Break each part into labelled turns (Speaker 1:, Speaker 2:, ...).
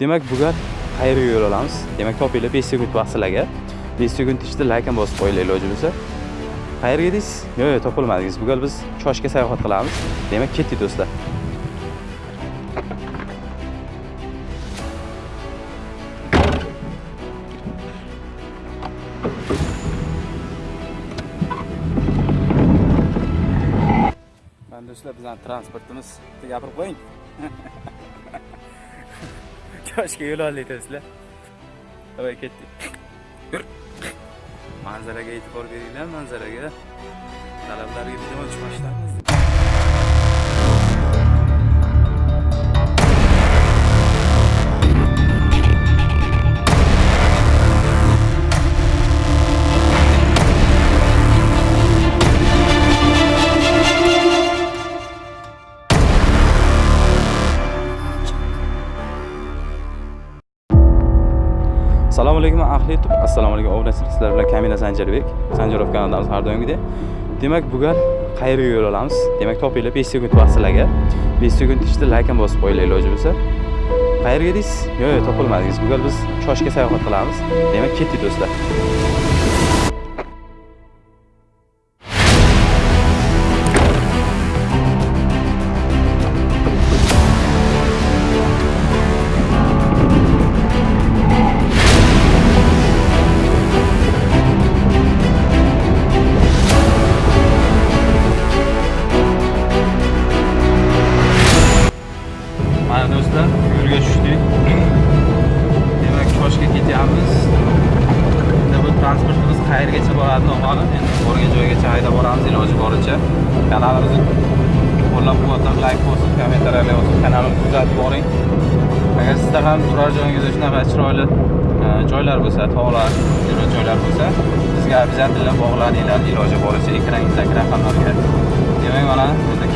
Speaker 1: demak bugun qayerga yo'l olamiz. Demak topinglar 5 sekund vaqt sizlarga. 5 sekund ichida layk ham bosib qo'yinglar iloji bo'lsa qayerga edingiz yo'q yo'q topolmadingiz bugun biz choshga sayohat qilamiz. Demak ketdik do'stlar. Mana do'stlar bizani transportimiz bitta gapirib qo'ying. choshga yo'l oldik do'stlar давай ketdik manzaraga e'tibor beringlar manzaraga talablarga video o'chmasdan. Assalomu alaykum obunachilar sizlar bilan kamina sanjarbek sanjarov kanalidamiz har doimgidek. Demak bugun qayerga yo'l olamiz? Demak topinglar 5 sekund vaqt sizlarga 5 sekund ichida layk bosib qo'yinglar iloji bo'lsa. Qayerga deysiz? Yo'q yo'q topilmadingiz. Bugun biz choshga sayohat qilamiz. Demak ketdik do'stlar.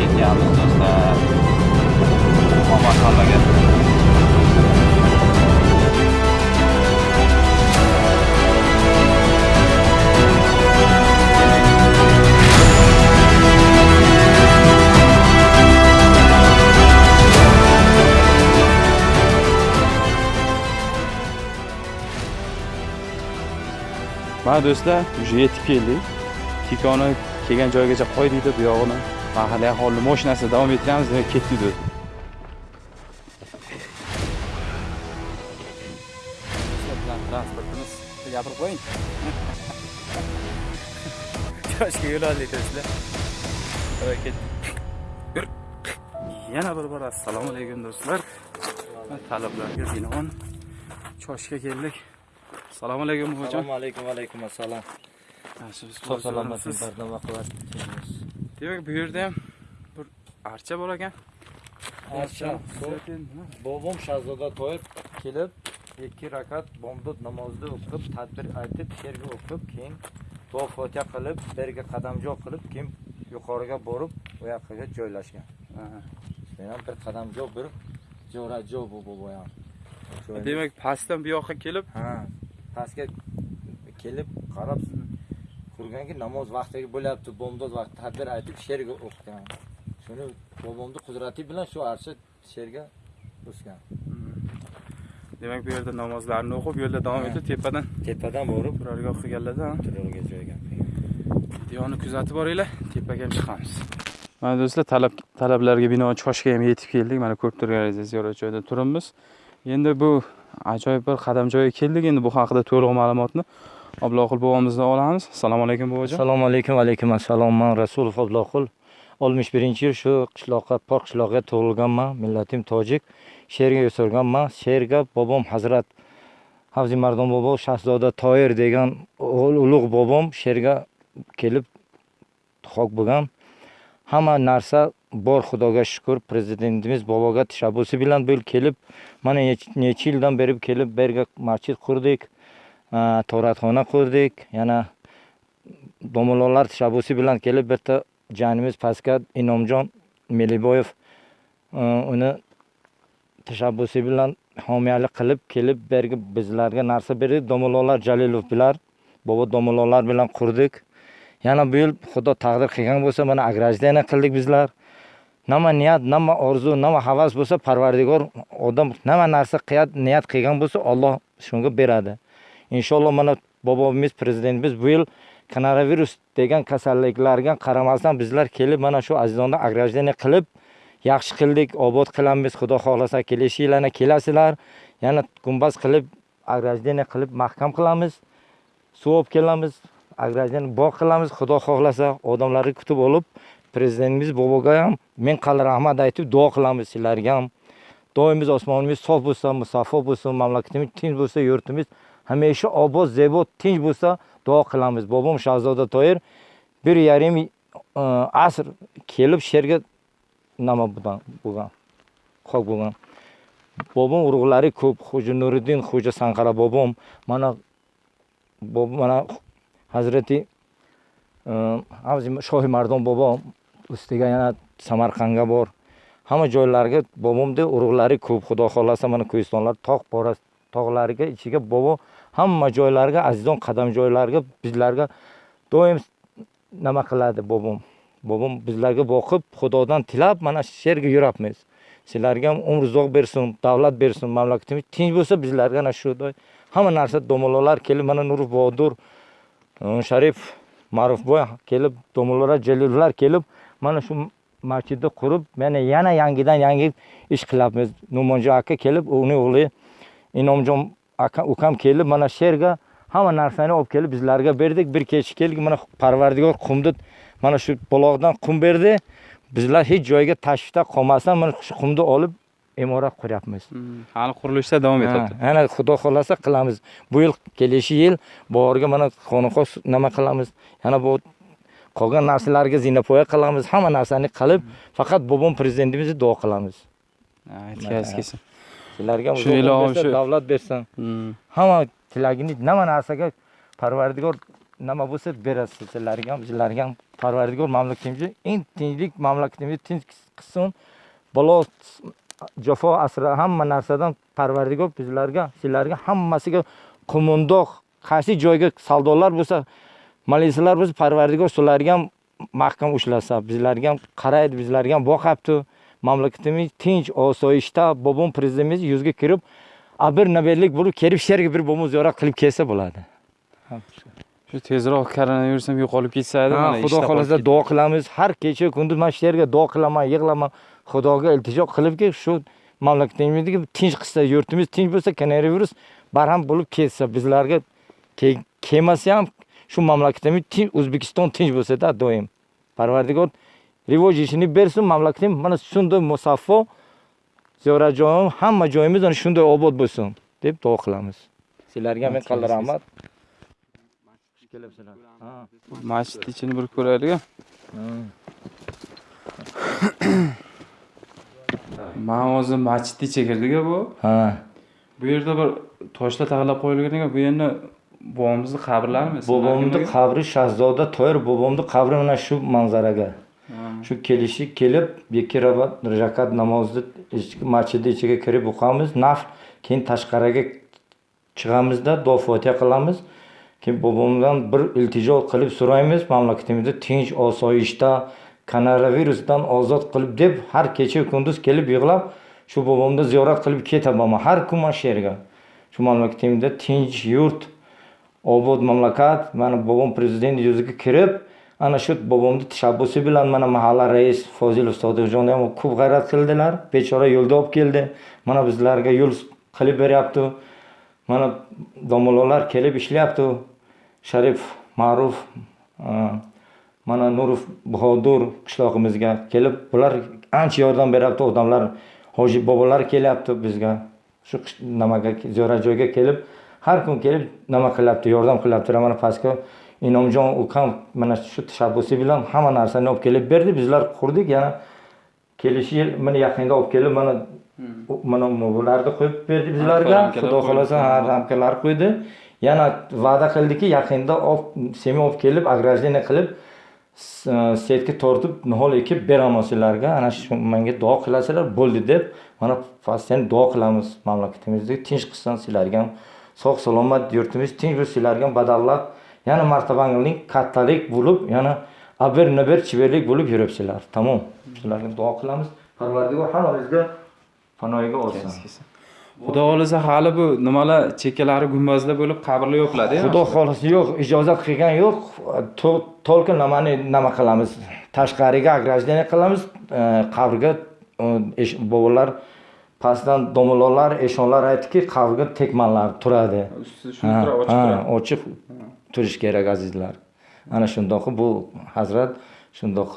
Speaker 1: Ketyapmiz do'stlar omon hammaga mana do'stlar уже yetib keldik tikoni kelgan joygacha qo'ydikda bu yog'ini mahalliy aholi mashinasida davom ettiramiz demak ketdik bilan transportimiz gapirib qo'ying. Choshga yo'l oldik do'stlar ketdik. Yur. Yana bir bor assalomu alaykum do'stlar. Talablarga binoan choshga keldik. Assalomu alaykum buvajon
Speaker 2: assalomu alaykum alaykum assalom sog' salomat
Speaker 1: Siz-
Speaker 2: barnoma qilasiz
Speaker 1: demak bu yerda ham bir archa bor ekan.
Speaker 2: Archa. Bobom shahzoda to'yib kelib ikki rakat bomdod namozini o'qib tadbir aytib she'rga o'qib keyin duo fotiha qilib berga qadamjo qilib keyin yuqoriga borib yoqqa joylashgan. Men ham bir qadamjo bir jo'rajo bu bobo ham. Joylash-
Speaker 1: demak pastdan bu yoqqa kelib
Speaker 2: ha pastga kelib qarab ko'rganki namoz vaqtiga bo'lyapti bomdod vaqti tadbir aytib she'rga o'qigan shuni bobomni qudrati bilan shu archa she'rga o'sgan.
Speaker 1: Demak bu yerda namozlarni o'qib yo'lda davom etib tepadan
Speaker 2: tepadan borib
Speaker 1: turargoh qilganlarda.
Speaker 2: turarga joyga
Speaker 1: videoni kuzatib boringlar tepaga chiqamiz. Mana do'stlar talab talablarga binoan choshga ham yetib keldik. Mana ko'rib turganingizdek ziyorat joyida turibmiz. Endi bu ajoyib bir qadam joyga keldik. Endi bu haqida to'liq ma'lumotni abloqul bobomizdan olamiz. Assalomu alaykum bobojon
Speaker 2: assalomu alaykum alaykum assalom. Man rasulov abloqul oltmish birinchi yil shu qishloqqa pok qishloqqa tug'ilganman. Millatim tojik. She'rga o'sirganman she'rga bobom hazrat havzi mardon bobo shahzoda toir degan ul- ulug' bobom she'rga kelib xok bo'lgan. Hamma narsa bor xudoga shukur. Prezidentimiz boboga tashabbusi bilan bu yil kelib mana nech- necha yildan beri kelib bu yerga masjid qurdik. Toratxona qurdik. Yana domlalar tashabbusi bilan kelib bitta jiyanimiz pastga inomjon meliboyev e, uni tashabbusi bilan homiyalik qilib kelib bergi bizlarga narsa berdi. Domlalar jalilov bilan bobo domlalar bilan qurdik. Yana bu yil xudo taqdir qilgan bo'lsa mana ограждение qildik bizlar. Nima niyat nima orzu nima havas bo'lsa parvardigor odam nima narsa qiyat niyat qilgan bo'lsa olloh shunga beradi. Inshaalloh mana bobomiz prezidentimiz bu yil koronavirus degan kasalliklarga qaramasdan bizlar kelib mana shu azizonni ограждение qilib yaxshi qildik obod qilamiz xudo xohlasa kelishi yil yana kelasizlar. Yana gumbaz qilib ограждение qilib mahkam qilamiz suv olib kelamiz ограждение bog' qilamiz. Xudo xohlasa odamlarni kutib olib prezidentimiz boboga ham ming qal rahmat aytib duo qilamiz sizlarga ham. Doimiz osmonimiz sof bo'lsin musaffo bo'lsin mamlakatimiz tinch bo'lsa yurtimiz hamisha obod zebo tinch bo'lsa duo qilamiz. Bobom shahzoda toir bir yarim e, asr kelib sherga nima bo'lgan bo'lgan bo'lgan. Bobom urug'lari ko'p. Xo'ja nuriddin xo'ja sanqara bobom. Mana bob mana hazrati e, avzi- shohi mardon bobo ustiga yana samarqandga bor. Hamma joylarga bobomni urug'lari ko'p. Xudo xohlasa mana ko'ristonlar tog' pora tog'lariga ichiga bobo hamma joylarga azizon qadam joylarga bizlarga doim nima qiladi bobom? Bobom bizlarga boqib xudodan tilab mana shu yerga yurapmiz sizlarga ham umr uzoq bersin davlat bersin mamlakatimiz tinch bo'lsa bizlarga ana shu hamma narsa domololar kelib mana nur bodur hm, sharif ma'rufboy kelib domalolar jalillar kelib mana shu masjidni qurib mana yana yangidan yangi ish qilyapmiz numonjon aka kelib uni o'g'li inomjon ukam kelib mana shu yerga hamma narsani olib kelib bizlarga berdik. Bir kecha keldik mana parvardigor qumni mana shu buloqdan qum berdi. Bizlar hech joyga tashvishda qolmasdan mana shu qumni olib imorat quryapmiz.
Speaker 1: Hmm, hali qurilishda davom etyapti.
Speaker 2: ana xudo xohlasa qilamiz. Bu yil kelasi yil bahorga mana xonaqo s- nima qilamiz? Yana bu qolgan narsalarga zinapoya qilamiz. Hamma narsani qilib faqat bobom prezidentimizni duo qilamiz.
Speaker 1: Yetkazib kelsin
Speaker 2: sizlarga
Speaker 1: Shu ilohim shu-
Speaker 2: davlat bersin.
Speaker 1: Hmm.
Speaker 2: hamma tilagingiz nima narsaga parvardigor nima bo'lsa berasiz. Sizlarga ham bizlarga ham parvardigor mamlakatimizni eng tinchlik mamlakatimizni tinch qilsin balo jafo asra hamma narsadan parvardigor bizlarga sizlarga hammasiga qo'mondoq qaysi joyga savdolar bo'lsa militsiyalar bo'lsa parvardigor shularga ham mahkam ushlasa bizlarga ham qaraydi bizlarga ham boqyapti mamlakatimiz tinch osoyishta bobom prezidentimiz yuzga kirib a bir navbatlik bo'lib kelib shu yerga bir bobom ziyorat qilib kelsa bo'ladi.
Speaker 1: Shu tezroq koronavirus ham yo'qolib ketsa edi mana
Speaker 2: xudo xohlasa duo qilamiz. Har kecha kunduz mana shu yerga duo qilaman yig'laman. Xudoga iltijo qilibki shu mamlakatimizga tinch qilsa yurtimiz tinch bo'lsa koronavirus barham bo'lib ketsa bizlarga ke- kelmasa ham shu mamlakatimiz tinch o'zbekiston tinch bo'lsada doim. Parvardigor rivoj ishini bersin mamlakatimiz mana shunday musaffo ziyoratjoyim hamma joyimiz ana shunday obod bo'lsin deb duo qilamiz sizlarga men qalin rahmat xush kelibsizlar Ha.
Speaker 1: ketdi. masjid ichini bir ko'raylik man hozir masjidni ichiga kirdik a bu
Speaker 2: ha
Speaker 1: bu yerda bir toshlar tag'lab qo'yilgan ekan bu endi bobomizni qabrlarimi
Speaker 2: bobomni qabri shahzoda toyir bobomni qabri mana shu manzaraga. Shu kelishi kelib ikki rakat namozni ichki masjidni ichiga kirib o'qamiz. Nafl keyin tashqariga chiqamizda duo fotiha qilamiz. Keyin bobomdan bir iltijo qilib so'raymiz. Mamlakatimizda tinch osoyishta koronavirusdan ozod qilib deb har kecha kunduz kelib yig'lab shu bobomni ziyorat qilib ketaman har kun mana shu yerga. Shu mamlakatimizda tinch yurt obod mamlakat. Mana bobom prezident yuziga kirib ana shu bobomni tashabbusi bilan mana mahalla rais fozil sodiqjon ham ko'p g'ayrat qildilar. Bechora yo'lda olib keldi. Mana bizlarga yo'l qilib beryapti. Mana domololar kelib ishlayapti. Sharif ma'ruf mana nurov bahodur qishlog'imizga kelib bular ancha yordam beryapti. Odamlar hoji bobolar kelyapti bizga. Shu nimaga ziyorat joyga kelib har kun kelib nima qilyapti yordam qilyaptilar mana pastga inomjon ukam mana shu tashabbusi bilan hamma narsani olib kelib berdi. Bizlar qurdik yana kelishi yil mana yaqinda olib kelib mana mana bularni qo'yib berdi bizlarga. Xudo xohlasa ha, ramkalar qo'ydi. Yana va'da qildiki yaqinda olib semi olib kelib ограждение qilib e, setga tortib nihol ekib beraman sizlarga. Ana shu menga duo qilasizlar bo'ldi deb mana pastdan duo qilamiz mamlakatimizni. Tinch qilsin sizlarga ham. Sog' salomat yurtimiz tinch bo'lsin sizlarga ham. Badavlat yana martabangiz kattalik bo'lib yana
Speaker 3: abir nibir chiberlik bo'lib yuribsizlar. Tamom. Sizlarga duo qilamiz. Parvardigor hammamizga panohiga olsin.
Speaker 1: Xudo xohlasa hali bu nimalar chekkalari gumbazlar bo'lib qabrlar yo'qladi
Speaker 3: xudo xohlasa yo'q ijozat qilgan yo'q. Только nimani nima qilamiz? Tashqariga ограждение qilamiz. E, qabrga bobolar pastdan domololar eshonlar aytdiki qabrga tekmanlar turadi.
Speaker 1: Shuni ochiq turadi.
Speaker 3: ochiq turish kerak azizlar. Ana shundoq bu hazrat shundoq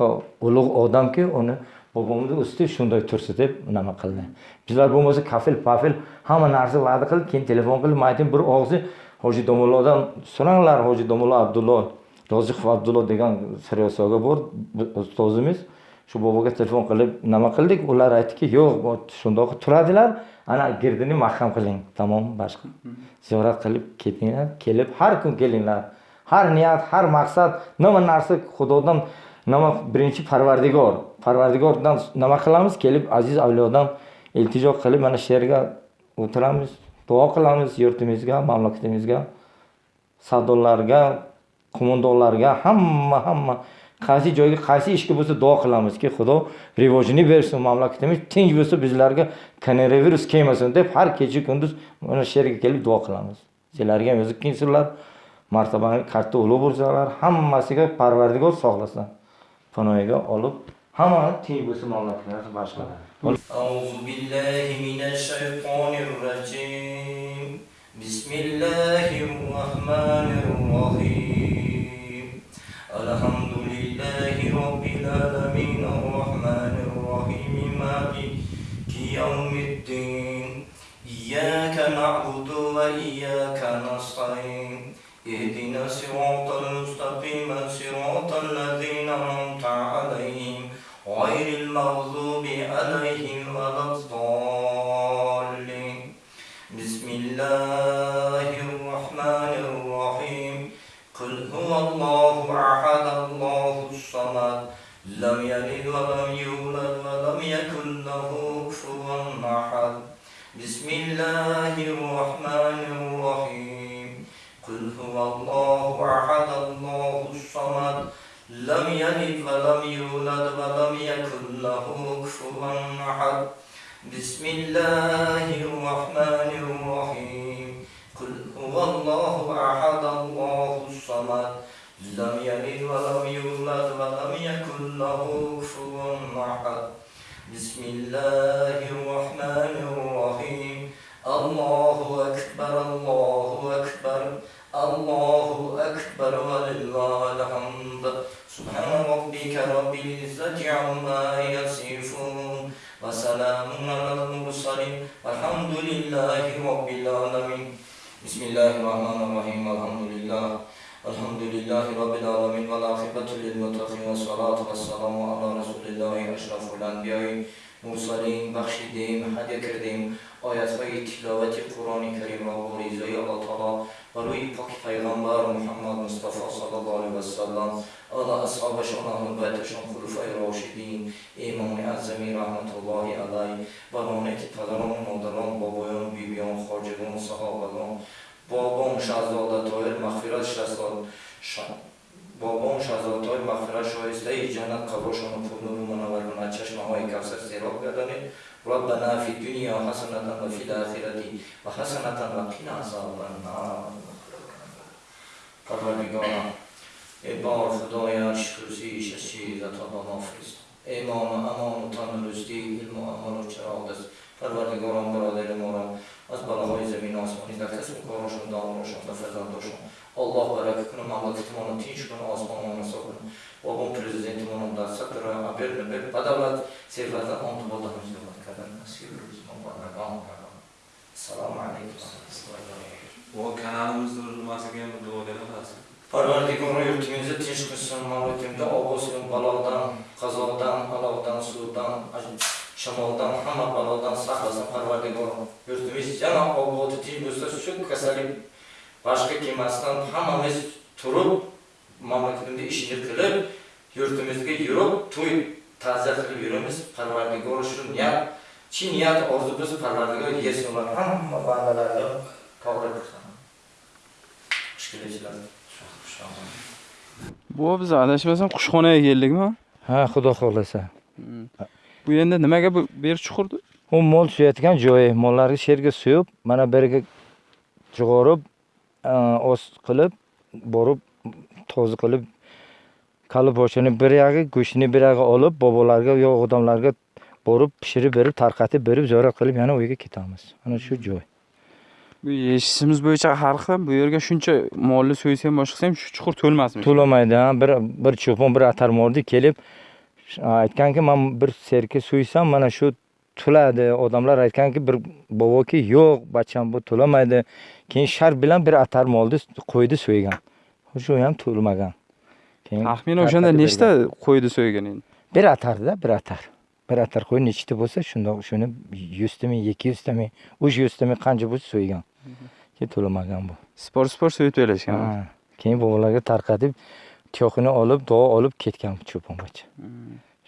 Speaker 3: ulug' odamki uni bobomni usti shunday tursin deb nima qildi. Bizlar bo'lmasa kafil pafil hamma narsa va'da qilib keyin telefon qilib man aytdim bir og'zi hoji domullodan so'ranglar hoji domullo abdullo roziqov abdullo degan siryosoga bor ustozimiz. Shu boboga telefon qilib nima qildik? Ular aytdiki yo'q shundoq turadilar. Ana girdini mahkam qiling. Tamom boshqa. Ziyorat qilib ketinglar. Kelib har kun kelinglar. Har niyat har maqsad nima narsa xudodan nima birinchi parvardigor. Parvardigordan nima qilamiz? Kelib aziz avliyodan iltijo qilib mana shu yerga o'tiramiz duo qilamiz yurtimizga mamlakatimizga. Savdolarga qo'mondonlarga hamma hamma qaysi joyga qaysi ishga bo'lsa duo qilamizki xudo rivojini bersin mamlakatimiz tinch bo'lsa bizlarga koronavirus kelmasin deb har kecha kunduz mana shu yerga kelib duo qilamiz sizlarga ham o'zi kelsinlar martabani katta ulug' bo'lsalar hammasiga parvardigor sog'lasin panohiga olib hammani tinch bo'lsin mamlakatimiz boshqa
Speaker 2: أعوذ بالله من الشيطان الرجيم بسم الله الرحمن الرحيم بسم الله الرحمن الرحيم قل هو الله أحد الله الصمد لم يلد ولم يولد ولم يكن له كفوا أحد بسم الله الرحمن الرحيم قل هو الله أحد الله الصمد لم يلد ولم يولد ولم يكن له كفوا أحد بسم الله الرحمن الرحيم الله أكبر الله أكبر الله أكبر ولله الحمد سبحان ربك رب العزة عما يصفون وسلام على المرسلين والحمد لله رب العالمين بسم الله الرحمن الرحيم الحمد لله الحمد لله رب العالمين والعاقبة للمتقين والصلاة والسلام على رسول الله أشرف الأنبياء مرسلين بخشیدیم هدیه کردیم آیت های تلاوت قرآن کریم را با ریزای الله تعالی و روی پاک پیغمبر محمد مصطفی صلی الله علیه و سلم آل اصحابشان أهل بیتشان خلفای راشدین امام اعظمی رحمت الله علیه و رانک پدران مادران بابایان بیبیان خاجگان صحابگان بابام شهزاده طاهر مغفرت شهزاد بابام شهزاده های مغفرت شایسته ای جنت قبرشان و پر نور منور کند چشمه های کوثر سیراب گردانید ربنا فی الدنیا حسنة و فی الآخرة و حسنة و قنا عذاب النار پروردگارا ای بار خدای عرش کرسیش از چیز تا با ما فرست ایمان و امان و تندرستی علم و عمل و چراغ است پروردگاران برادر ما را از بلاهای زمین و آسمانی در کسب و کارشان دامارشان و فرزنداشان الله برکت کنه مملکتمان رو تیش کنه آسمانمان رو صاف کنه بابام پرزیدنتمان رو در سطر عبر نبر بدولت ثروت آن تو بالا هم زیاد کردن نصیب روز مبارکان السلام علیکم و رحمت الله و برکاته.
Speaker 1: bu kanalimizni nimasiga ham duo beramiz
Speaker 2: Parvardigor yurtimizni tinch qilsin, mamlakatimizda obosini balodan, qazodan, alovdan, suvdan, shamoldan, hamma balodan saqlasin Parvardigor. Yurtimiz yana obodi tinch bo'lsa, shu kasallik boshqa kelmasdan hammamiz turib, mamlakatimizda ishini qilib, yurtimizga yurib, to'y ta'ziya qilib yuramiz. Parvardigor shu niyat, chin niyat orzu biz Parvardigor yesinlar hamma bandalarga to'g'ri qilsin. Xushkelinchilar. Xushkelinchilar.
Speaker 1: bu biz adashmasam qushxonaga keldikmi
Speaker 2: ha xudo xohlasa
Speaker 1: bu endi nimaga bu yer chuqurdi?
Speaker 2: U mol suyayotgan joyi. Mollarni sherga suyib mana biriga jug'orib ost qilib borib toza qilib kali boshini bir yog'i go'shtini bir yog'i olib bobolarga yo odamlarga borib pishirib berib tarqatib berib ziyorat qilib yana uyga ketamiz. Mana shu joy.
Speaker 1: Bu eshitishimiz bo'yicha har xil bu yerga shuncha molni so'ysa ham boshqa ham shu chuqur to'lmasmi
Speaker 2: to'lamaydi bir bir cho'pon bir atarmordi kelib aytganki man bir serka so'ysam mana shu to'ladi odamlar aytganki bir boboki yo'q bacham bu to'lamaydi keyin shart bilan bir atarmolni qo'ydi so'ygan. Shu ham to'lmagan keyin
Speaker 1: taxminan o'shanda nechta qo'ydi so'ygan endi?
Speaker 2: Bir atarda bir atar. Bir atar qo'y nechta bo'lsa shundoq shuni yuztami ikki yuztami uch yuztami qancha bo'lsa so'ygan. Keyin to'lamagan bu.
Speaker 1: Spor spor so'yib to'lashgan
Speaker 2: keyin bobolarga tarqatib tuyoqini olib duo olib ketgan cho'pongacha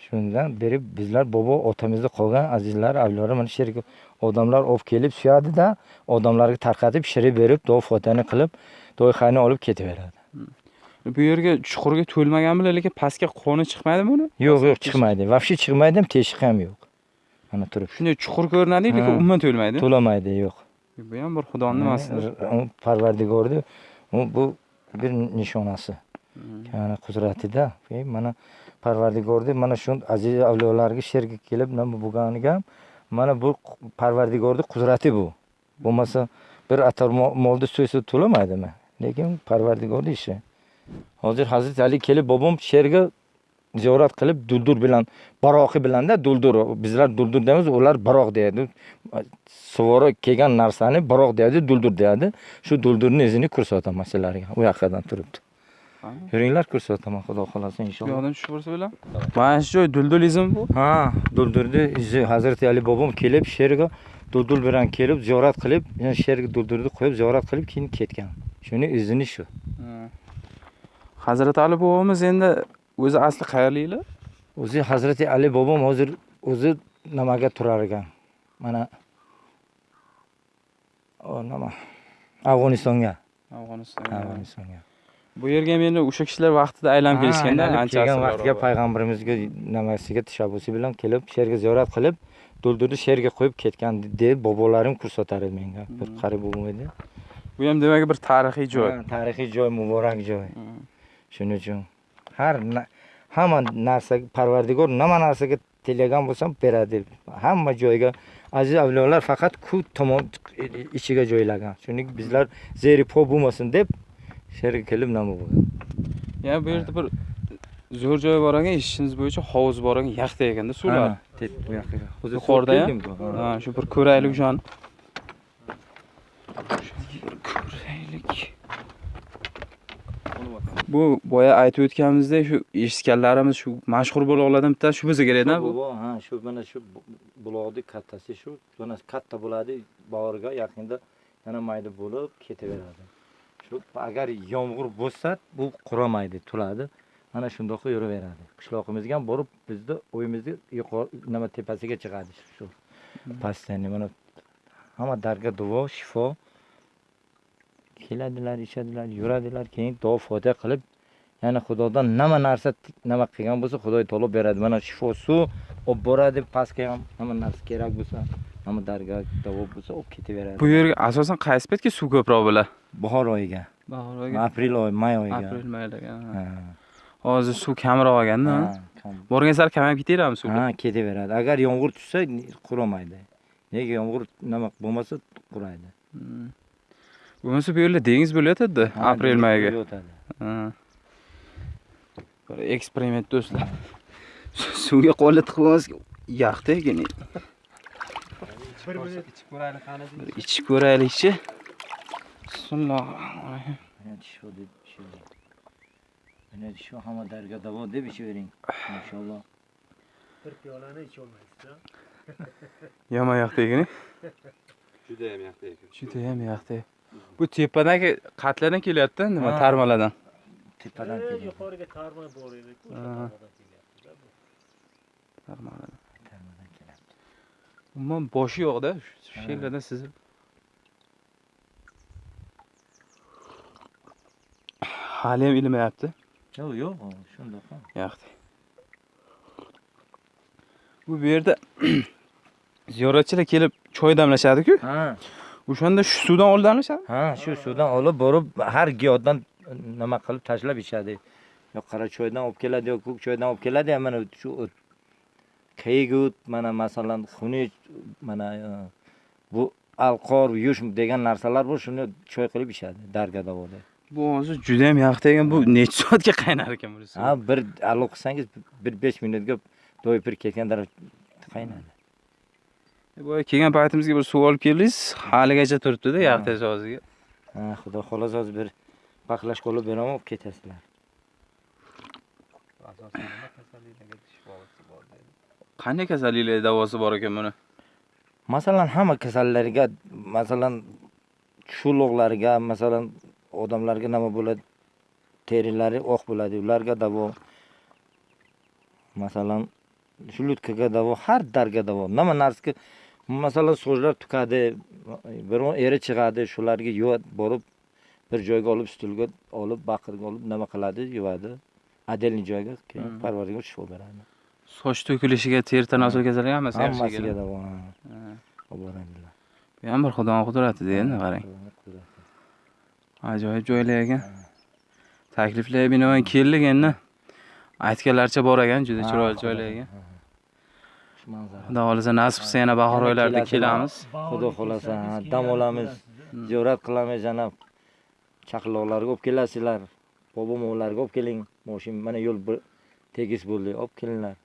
Speaker 2: shundan beri bizlar bobo otamizda qolgan azizlar avlodlar mana shu yerga odamlar olib kelib suyadida odamlarga tarqatib pishirib berib duo fotani qilib duo xayni olib ketaveradi.
Speaker 1: Bu yerga chuqurga to'lmagan bilan lekin pastga qoni chiqmaydimi uni
Speaker 2: yo'q yo'q chiqmaydi. Вообще chiqmaydi ham teshik ham yo'q. Mana turib.
Speaker 1: Shunday chuqur ko'rinadi lekin umuman to'lmaydi.
Speaker 2: To'lamaydi yo'q.
Speaker 1: Bu ham bir xudoni nimasidir
Speaker 2: parvardigorni bu bir nishonasi yani qudratida. Mana parvardigorni mana shu aziz avliyolarga sherga kelib nima bo'lganiga ham mana bu parvardigorni qudrati bu. Bo'lmasa bir atar molni so'ysa to'lamaydimi? Lekin parvardigorni ishi. Hozir hazrati ali kelib bobom sherga ziyorat qilib duldur bilan baroqi bilanda duldur bizlar duldur deymiz ular baroq deyadi. Suvori kelgan narsani baroq deyadi duldur deyadi. Shu duldurni izini ko'rsataman sizlarga. U yoqadan turibdi. Yuringlar ko'rsataman xudo xohlasa
Speaker 1: bu
Speaker 2: inshaalloh
Speaker 1: yoqdan tushib borsa bilan mana shu joy duldulizm bu
Speaker 2: ha duldurni izi hazrati ali bobom kelib sherga duldur bilan kelib ziyorat qilib sherga duldurni qo'yib ziyorat qilib keyin ketgan. Shuni izini shu.
Speaker 1: Hazrati ali bobomiz endi o'zi asli qayerliklar?
Speaker 2: O'zi hazrati ali bobom hozir o'zi nimaga turar ekan? Mana nima afg'onistonga.
Speaker 1: Afg'oniston
Speaker 2: afg'onistonga
Speaker 1: bu yerga ham endi o'sha kishilar vaqtida aylanib kelishganda ancha
Speaker 2: kelgan
Speaker 1: avval.
Speaker 2: payg'ambarimizga nimasiga tashabbusi bilan kelib sherga ziyorat qilib duldurni sherga qo'yib ketgan deb bobolarim ko'rsatar edi menga bir
Speaker 1: Hmm.
Speaker 2: qarib bo'lmaydi
Speaker 1: bu ham demak bir tarixiy joy
Speaker 2: Ha, tarixiy joy muborak joy
Speaker 1: Hmm.
Speaker 2: shuning uchun har hamma narsa parvardigor nima narsaga tilagan bo'lsam beradi hamma joyga aziz avliyolar faqat ku tomon ichiga joylagan shuning bizlar zeri po bo'lmasin deb sherga kelib nima bo'lgan?
Speaker 1: Yana bu yerda bir zo'r joy bor ekan eshitishimiz bo'yicha hovuz bor ekan yaxta ekanda suvlar.
Speaker 2: Bu yoqqa
Speaker 1: Yuqorida
Speaker 2: ha.
Speaker 1: shu bir ko'raylik o'shani ko'raylik bu boya aytib o'tganimizdek shu eshitganlarimiz shu mashhur buloqlardan bittasi shu bo'lsa kerakda bu.
Speaker 2: Ha shu mana shu bu- buloqni kattasi shu mana katta bo'ladi bag'riga yaqinda yana mayda bo'lib ketaveradi shu agar yomg'ir bo'lsa bu quramaydi tuladi. Mana shundoq yuraveradi. Qishloqimizga ham borib bizni uyimizni yuqori nima tepasiga chiqadi shu постоянно mana hamma darga duo shifo. Keladilar ichadilar yuradilar keyin duo fotiha qilib yana xudodan nima narsa nima qilgan bo'lsa xudo taolo beradi. Mana shifo suv olib boradi pastga ham nima narsa kerak bo'lsa nima darga davo bo'lsa olib ketaveradi.
Speaker 1: Bu yerga asosan qaysi paytga suv ko'proq bo'ladi?
Speaker 2: Bahor oyiga.
Speaker 1: Bahor
Speaker 2: aprel oyi may oyiga.
Speaker 1: Aprel maydaga
Speaker 2: Ha,
Speaker 1: hozir suv kamroq
Speaker 2: kam-
Speaker 1: borgan sari kamayib ketaveradimi suv?
Speaker 2: Ha ketaveradi. Agar yomg'ir tushsa quramaydi. Nega yomg'ir nima bo'lmasa quraydi.
Speaker 1: Hmm. bo'lmasa bu yerda dengiz bo'layotadida aprel mayga.
Speaker 2: bo'yotadi.
Speaker 1: Bir eksperiment do'stlar suvga qo'lni tiqib olmasga yaxta ekan bir ichib ko'raylikchi bismillohi
Speaker 2: Mana shu deb shu. Mana shu hamma darga davo deb ichavering inshaalloh
Speaker 4: bir piyolani icholmaysiz
Speaker 1: yomon yaxta ekan
Speaker 5: Judayam yaxshi ekan.
Speaker 1: judayam yaxta. Bu tepadagi qatlardan kelyapti nima tarmalardan
Speaker 2: tepadan keladi.
Speaker 4: yuqoriga tarma bor
Speaker 1: Ha.
Speaker 4: tarmadan kelyapti-da bu.
Speaker 1: tarmalardan
Speaker 2: tarmadan keladi
Speaker 1: umuman boshi yo'qda shu yerlardan sizib haliyam ilmayapti.
Speaker 2: Yo'q yo'q shundoq
Speaker 1: yoqdi bu bu yerda ziyoratchilar kelib choy damlashadi-ku.
Speaker 2: Ha.
Speaker 1: O'shanda shu suvdan olib damlashadi.
Speaker 2: Ha shu suvdan olib borib har giyohdan nima qilib tashlab ichadi. Yo qora choydan olib keladi yo ko'k choydan olib keladi mana shu o't. Qiyigut mana masalan xunuk mana e, bu alqor yush degan narsalar bor shuni choy qilib ichadi darga davoda.
Speaker 1: Bu hozir juda ham yoqdi ekan bu necha soatga qaynar ekan bunisi
Speaker 2: ha bir alo qilsangiz bir besh minutga do'ypir ketgan darajada qaynadi.
Speaker 1: Boya kelgan paytimizga bir suv olib keldingiz haligacha turibdida yaxtash og'ziga
Speaker 2: ha xudo xohlasa hozir bir paqlash olib beraman olib ketasizlar.
Speaker 1: Qanday kasalliklar davosi bor ekan buni?
Speaker 2: Masalan hamma kasallarga masalan shulug'larga masalan odamlarga nima bo'ladi? Terilari oq bo'ladi ularga davo. Masalan shulutkaga davo har darga davo. Nima narsaga masalan so'zlar tukadi biron eri chiqadi shularga yuvadi borib bir joyga olib stulga olib baqirga olib nima qiladi yuvadi. Отдельный joyga keyin parvarga shifo beradi
Speaker 1: soch to'kilishiga teri tanosul kasalligi hammasi
Speaker 2: hammasiga davo. Boradilar
Speaker 1: bu ham bir xudoni qudrati endi qarang. Ajoyib joylar ekan takliflarga binoan keldik endi. Aytganlaricha bor ekan juda chiroyli joylar ekan xudo xohlasa nasib qilsa yana bahor oylarida kelamiz.
Speaker 2: Xudo xohlasa dam olamiz ziyorat qilamiz yana chaqaloqlarga olib kelasizlar. Bobomovlarga olib keling. Moshin mana yo'l tekis bo'ldi. Olib kelinglar.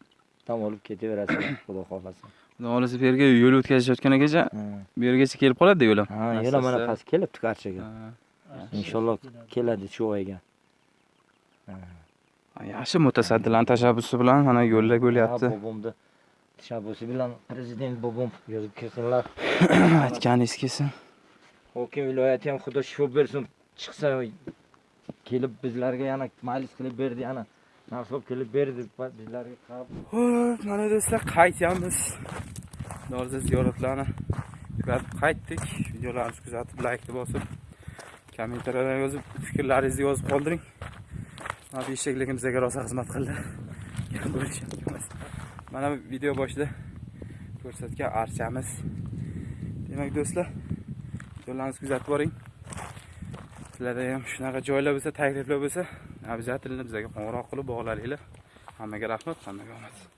Speaker 2: Dam olib ketaverasizlar xudo xohlasa.
Speaker 1: Xudo xohlasa bu yerga yo'l o'tkazishayotgangacha
Speaker 2: Ha.
Speaker 1: bu yergacha kelib qoladi yo'lim.
Speaker 2: Ha yo'la mana past kelibdi qarchiga
Speaker 1: Ha.
Speaker 2: inshaalloh keladi shu oyga.
Speaker 1: Yaxshi mutasaddilarni tashabbusi bilan mana yo'llar bo'lyapti
Speaker 2: bobomni tashabbusi bilan prezident bobom yozib kelsinlar.
Speaker 1: Aytganingiz kelsin
Speaker 2: hokim viloyati ham xudo shifo bersin chiqsa kelib bizlarga yana maylis qilib berdi yana narsa kelib berdi bizlarga qarab
Speaker 1: mana do'stlar qaytyapmiz. Dorza ziyoratlarni kuzatib qaytdik. Videolarimizni kuzatib, laykni bosib, kommentariyalar yozib, fikrlaringizni yozib qoldiring. Mana bu eshakligim bizga rosa xizmat qildi. Mana bu video boshida ko'rsatgan archamiz. Demak do'stlar, videolarimizni kuzatib boring. Sizlarda ham shunaqa joylar bo'lsa, takliflar bo'lsa, обязательно bizga qo'ng'iroq qilib bog'laninglar. Hammaga rahmat, hammaga omad.